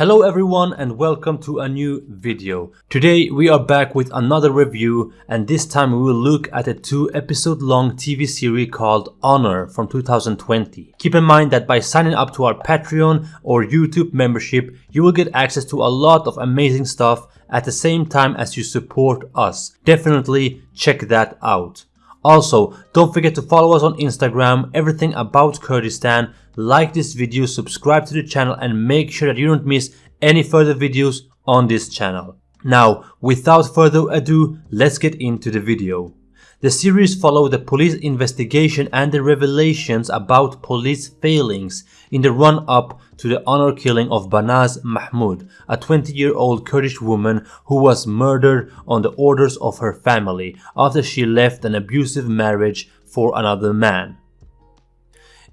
Hello everyone and welcome to a new video. Today we are back with another review and this time we will look at a two episode long TV series called Honor from 2020. Keep in mind that by signing up to our Patreon or YouTube membership you will get access to a lot of amazing stuff at the same time as you support us. Definitely check that out. Also, don't forget to follow us on Instagram, everything about Kurdistan, like this video, subscribe to the channel and make sure that you don't miss any further videos on this channel. Now, without further ado, let's get into the video. The series follow the police investigation and the revelations about police failings in the run-up to the honor killing of Banaz Mahmoud, a 20-year-old Kurdish woman who was murdered on the orders of her family after she left an abusive marriage for another man.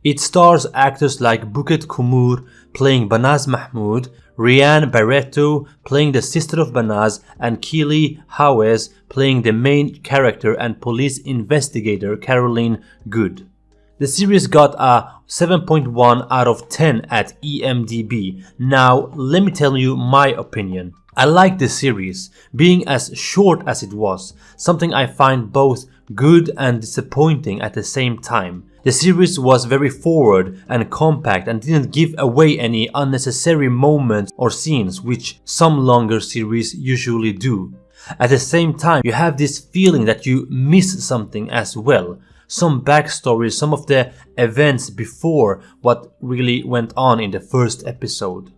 It stars actors like Buket Kömür playing Banaz Mahmoud, Rhianne Barreto playing the sister of Banaz and Keeley Hawes playing the main character and police investigator Caroline Goode. The series got a 7.1 out of 10 at IMDb. Now let me tell you my opinion. I like the series, being as short as it was, something I find both good and disappointing at the same time. The series was very forward and compact and didn't give away any unnecessary moments or scenes which some longer series usually do. At the same time, you have this feeling that you miss something as well. Some backstory, some of the events before what really went on in the first episode.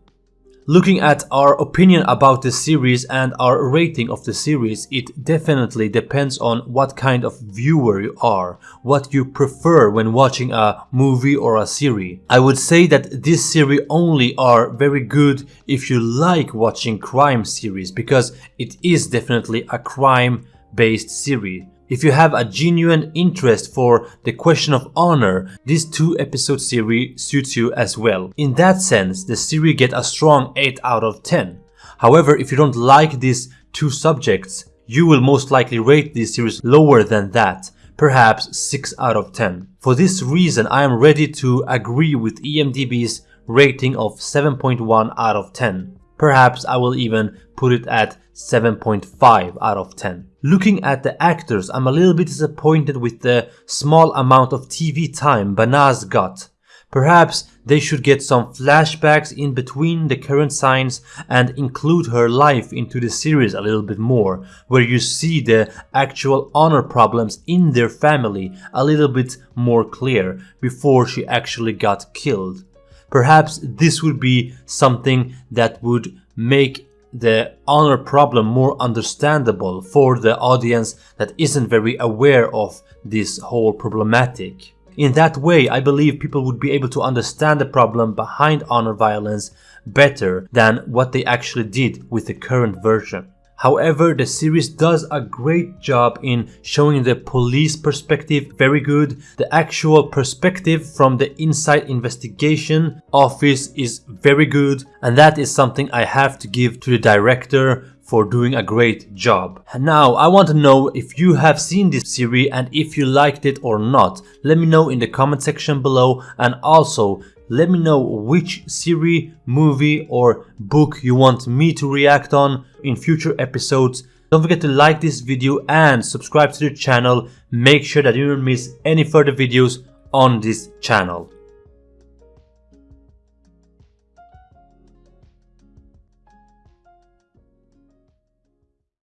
Looking at our opinion about the series and our rating of the series, it definitely depends on what kind of viewer you are, what you prefer when watching a movie or a series. I would say that this series only are very good if you like watching crime series because it is definitely a crime based series. If you have a genuine interest for the question of honor, this two episode series suits you as well. In that sense, the series get a strong 8 out of 10. However, if you don't like these two subjects, you will most likely rate this series lower than that, perhaps 6 out of 10. For this reason, I am ready to agree with IMDb's rating of 7.1 out of 10. Perhaps I will even put it at 7.5 out of 10. Looking at the actors, I'm a little bit disappointed with the small amount of TV time Banaz got. Perhaps they should get some flashbacks in between the current signs and include her life into the series a little bit more, where you see the actual honor problems in their family a little bit more clear before she actually got killed. Perhaps this would be something that would make the honor problem more understandable for the audience that isn't very aware of this whole problematic. In that way, I believe people would be able to understand the problem behind honor violence better than what they actually did with the current version. However, the series does a great job in showing the police perspective very good. The actual perspective from the inside investigation office is very good and that is something I have to give to the director for doing a great job. Now, I want to know if you have seen this series and if you liked it or not. Let me know in the comment section below and also let me know which series, movie or book you want me to react on in future episodes. Don't forget to like this video and subscribe to the channel. Make sure that you don't miss any further videos on this channel.